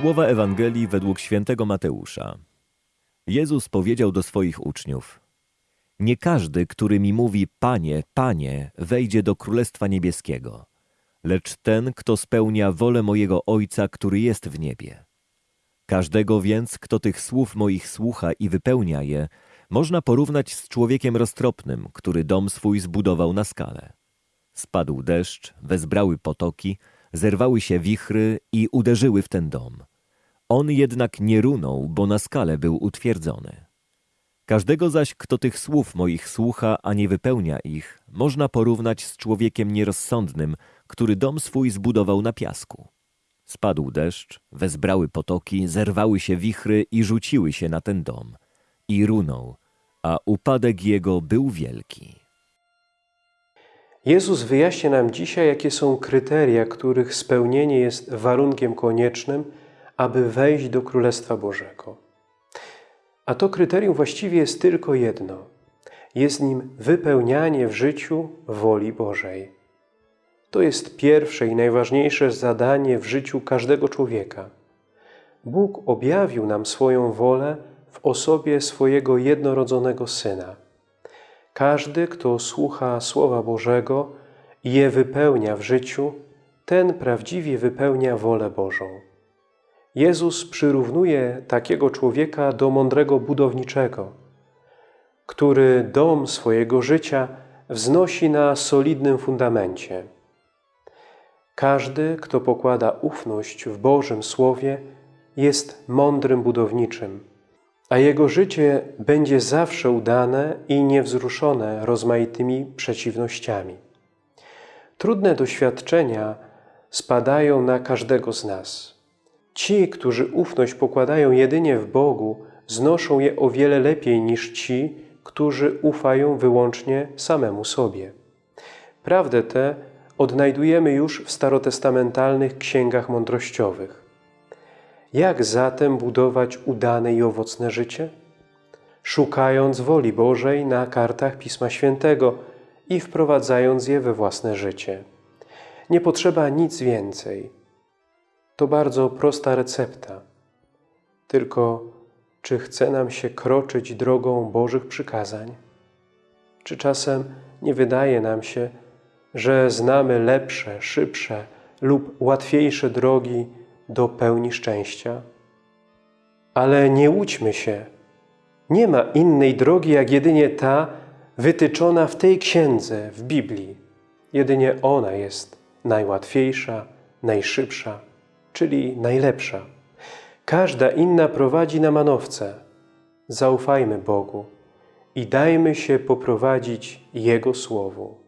Słowa Ewangelii według świętego Mateusza. Jezus powiedział do swoich uczniów: Nie każdy, który mi mówi: Panie, Panie, wejdzie do Królestwa Niebieskiego, lecz ten, kto spełnia wolę mojego Ojca, który jest w niebie. Każdego więc, kto tych słów moich słucha i wypełnia je, można porównać z człowiekiem roztropnym, który dom swój zbudował na skale. Spadł deszcz, wezbrały potoki, zerwały się wichry i uderzyły w ten dom. On jednak nie runął, bo na skale był utwierdzony. Każdego zaś, kto tych słów moich słucha, a nie wypełnia ich, można porównać z człowiekiem nierozsądnym, który dom swój zbudował na piasku. Spadł deszcz, wezbrały potoki, zerwały się wichry i rzuciły się na ten dom. I runął, a upadek jego był wielki. Jezus wyjaśnia nam dzisiaj, jakie są kryteria, których spełnienie jest warunkiem koniecznym, aby wejść do Królestwa Bożego. A to kryterium właściwie jest tylko jedno. Jest nim wypełnianie w życiu woli Bożej. To jest pierwsze i najważniejsze zadanie w życiu każdego człowieka. Bóg objawił nam swoją wolę w osobie swojego jednorodzonego Syna. Każdy, kto słucha Słowa Bożego i je wypełnia w życiu, ten prawdziwie wypełnia wolę Bożą. Jezus przyrównuje takiego człowieka do mądrego budowniczego, który dom swojego życia wznosi na solidnym fundamencie. Każdy, kto pokłada ufność w Bożym Słowie, jest mądrym budowniczym, a jego życie będzie zawsze udane i niewzruszone rozmaitymi przeciwnościami. Trudne doświadczenia spadają na każdego z nas. Ci, którzy ufność pokładają jedynie w Bogu, znoszą je o wiele lepiej niż ci, którzy ufają wyłącznie samemu sobie. Prawdę tę odnajdujemy już w starotestamentalnych księgach mądrościowych. Jak zatem budować udane i owocne życie? Szukając woli Bożej na kartach Pisma Świętego i wprowadzając je we własne życie. Nie potrzeba nic więcej. To bardzo prosta recepta. Tylko czy chce nam się kroczyć drogą Bożych przykazań? Czy czasem nie wydaje nam się, że znamy lepsze, szybsze lub łatwiejsze drogi do pełni szczęścia? Ale nie łudźmy się. Nie ma innej drogi, jak jedynie ta wytyczona w tej księdze, w Biblii. Jedynie ona jest najłatwiejsza, najszybsza, czyli najlepsza. Każda inna prowadzi na manowce. Zaufajmy Bogu i dajmy się poprowadzić Jego Słowu.